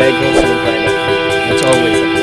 It's and subscribe. That's always